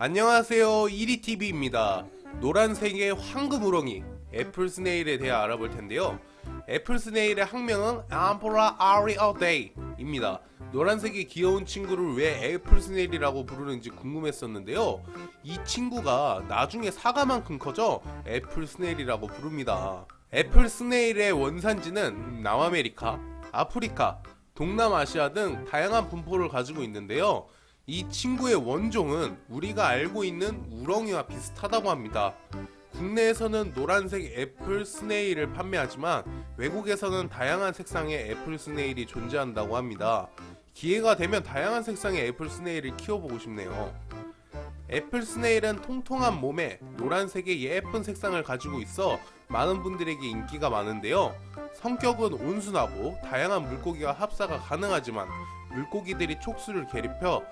안녕하세요. 1위TV입니다. 노란색의 황금 우렁이 apple snail에 대해 알아볼 텐데요. apple snail의 학명은 Ampullariidae 입니다. 노란색의 귀여운 친구를 왜 apple snail이라고 부르는지 궁금했었는데요. 이 친구가 나중에 사과만큼 커져 apple snail이라고 부릅니다. apple snail의 원산지는 남아메리카, 아프리카, 동남아시아 등 다양한 분포를 가지고 있는데요 이 친구의 원종은 우리가 알고 있는 우렁이와 비슷하다고 합니다. 국내에서는 노란색 apple snail을 판매하지만 외국에서는 다양한 색상의 apple snail이 존재한다고 합니다. 기회가 되면 다양한 색상의 apple snail을 키워보고 싶네요. apple snail은 통통한 몸에 노란색의 예쁜 색상을 가지고 있어 많은 분들에게 인기가 많은데요. 성격은 온순하고 다양한 물고기와 합사가 가능하지만 물고기들이 촉수를 괴롭혀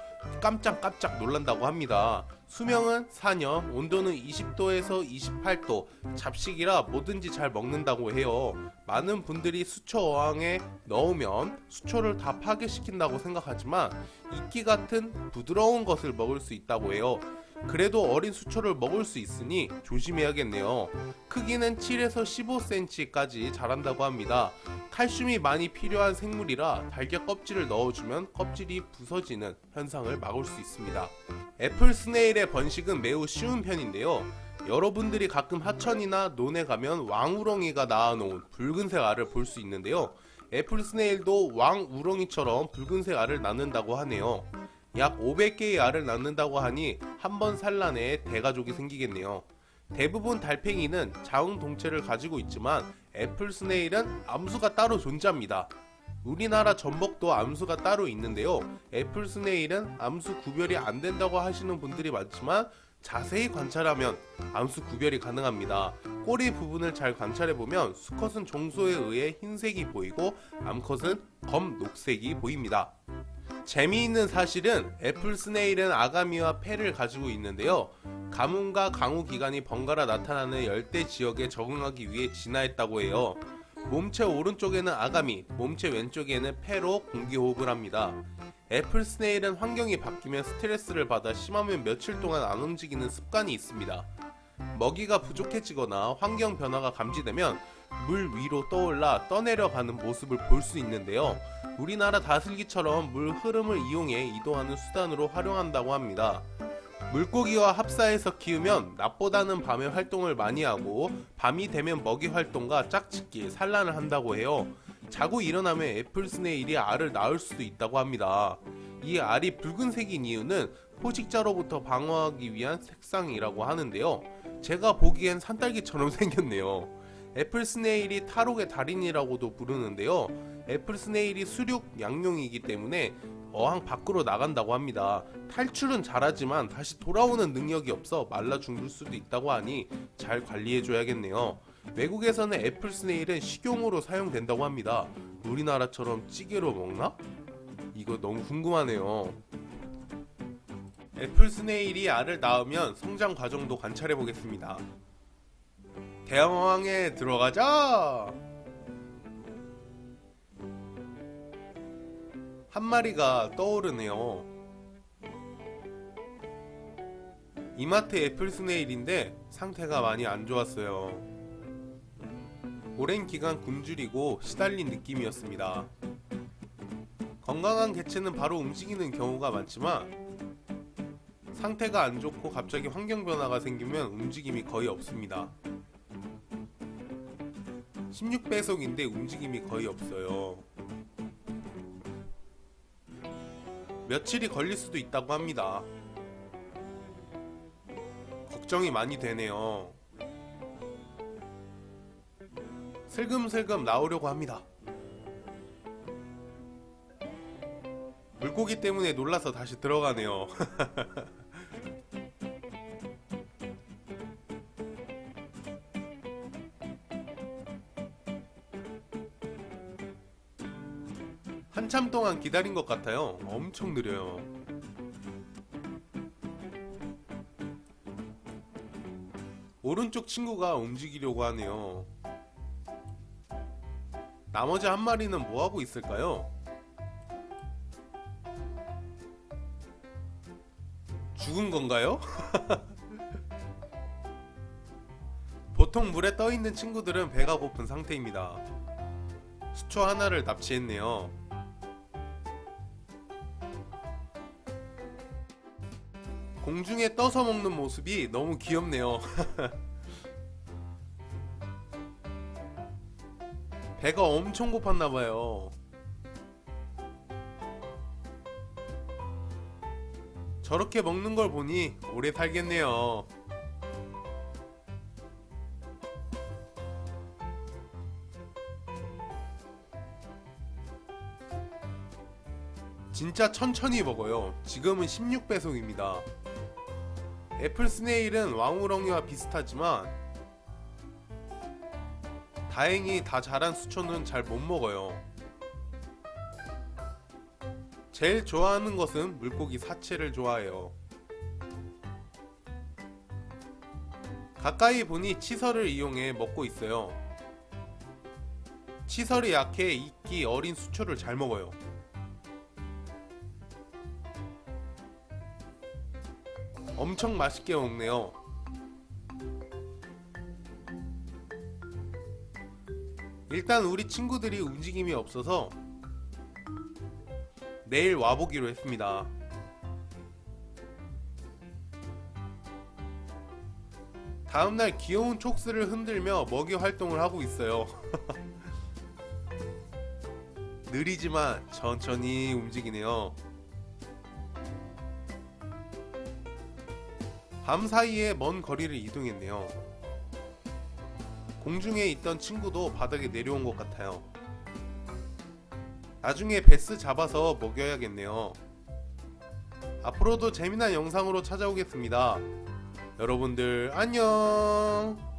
깜짝깜짝 놀란다고 합니다. 수명은 4년, 온도는 20도에서 28도, 잡식이라 뭐든지 잘 먹는다고 해요. 많은 분들이 수초 어항에 넣으면 수초를 다 파괴시킨다고 생각하지만 이끼 같은 부드러운 것을 먹을 수 있다고 해요. 그래도 어린 수초를 먹을 수 있으니 조심해야겠네요. 크기는 7에서 15cm까지 자란다고 합니다. 칼슘이 많이 필요한 생물이라 달걀 껍질을 넣어주면 껍질이 부서지는 현상을 막을 수 있습니다. apple snail의 번식은 매우 쉬운 편인데요. 여러분들이 가끔 하천이나 논에 가면 왕우렁이가 낳아놓은 붉은색 알을 볼 수 있는데요. apple snail도 왕우렁이처럼 붉은색 알을 낳는다고 하네요. 약 500개의 알을 낳는다고 하니 한 번 산란에 대가족이 생기겠네요. 대부분 달팽이는 자웅동체를 가지고 있지만 apple snail은 암수가 따로 존재합니다. 우리나라 전복도 암수가 따로 있는데요. apple snail은 암수 구별이 안 된다고 하시는 분들이 많지만 자세히 관찰하면 암수 구별이 가능합니다. 꼬리 부분을 잘 관찰해보면 수컷은 정소에 의해 흰색이 보이고 암컷은 검 녹색이 보입니다. 재미있는 사실은 apple snail은 아가미와 폐를 가지고 있는데요. 가뭄과 강우 기간이 번갈아 나타나는 열대 지역에 적응하기 위해 진화했다고 해요. 몸체 오른쪽에는 아가미, 몸체 왼쪽에는 폐로 공기 호흡을 합니다. apple snail은 환경이 바뀌면 스트레스를 받아 심하면 며칠 동안 안 움직이는 습관이 있습니다. 먹이가 부족해지거나 환경 변화가 감지되면 물 위로 떠올라 떠내려가는 모습을 볼 수 있는데요. 우리나라 다슬기처럼 물 흐름을 이용해 이동하는 수단으로 활용한다고 합니다. 물고기와 합사해서 키우면 낮보다는 밤에 활동을 많이 하고 밤이 되면 먹이 활동과 짝짓기, 산란을 한다고 해요. 자고 일어나면 apple snail이 알을 낳을 수도 있다고 합니다. 이 알이 붉은색인 이유는 포식자로부터 방어하기 위한 색상이라고 하는데요. 제가 보기엔 산딸기처럼 생겼네요. apple snail이 탈옥의 달인이라고도 부르는데요. apple snail이 수륙 양용이기 때문에 어항 밖으로 나간다고 합니다. 탈출은 잘하지만 다시 돌아오는 능력이 없어 말라 죽을 수도 있다고 하니 잘 관리해줘야겠네요. 외국에서는 apple snail은 식용으로 사용된다고 합니다. 우리나라처럼 찌개로 먹나? 이거 너무 궁금하네요. apple snail이 알을 낳으면 성장 과정도 관찰해 보겠습니다. 대왕에 들어가자! 한 마리가 떠오르네요. 이마트 애플 스네일인데 상태가 많이 안 좋았어요. 오랜 기간 굶주리고 시달린 느낌이었습니다. 건강한 개체는 바로 움직이는 경우가 많지만 상태가 안 좋고 갑자기 환경 변화가 생기면 움직임이 거의 없습니다. 16배속인데 움직임이 거의 없어요. 며칠이 걸릴 수도 있다고 합니다. 걱정이 많이 되네요. 슬금슬금 나오려고 합니다. 물고기 때문에 놀라서 다시 들어가네요. 한참 동안 기다린 것 같아요. 엄청 느려요. 오른쪽 친구가 움직이려고 하네요. 나머지 한 마리는 뭐하고 있을까요? 죽은 건가요? 보통 물에 떠 있는 친구들은 배가 고픈 상태입니다. 수초 하나를 납치했네요. 공중에 떠서 먹는 모습이 너무 귀엽네요. 배가 엄청 고팠나봐요. 저렇게 먹는 걸 보니 오래 살겠네요. 진짜 천천히 먹어요. 지금은 16배속입니다. 애플 스네일은 왕우렁이와 비슷하지만 다행히 다 자란 수초는 잘 못 먹어요. 제일 좋아하는 것은 물고기 사체를 좋아해요. 가까이 보니 치설을 이용해 먹고 있어요. 치설이 약해 이끼 어린 수초를 잘 먹어요. 엄청 맛있게 먹네요. 일단 우리 친구들이 움직임이 없어서 내일 와보기로 했습니다. 다음날 귀여운 촉스를 흔들며 먹이 활동을 하고 있어요. 느리지만 천천히 움직이네요. 밤 사이에 먼 거리를 이동했네요. 공중에 있던 친구도 바닥에 내려온 것 같아요. 나중에 베스 잡아서 먹여야겠네요. 앞으로도 재미난 영상으로 찾아오겠습니다. 여러분들 안녕!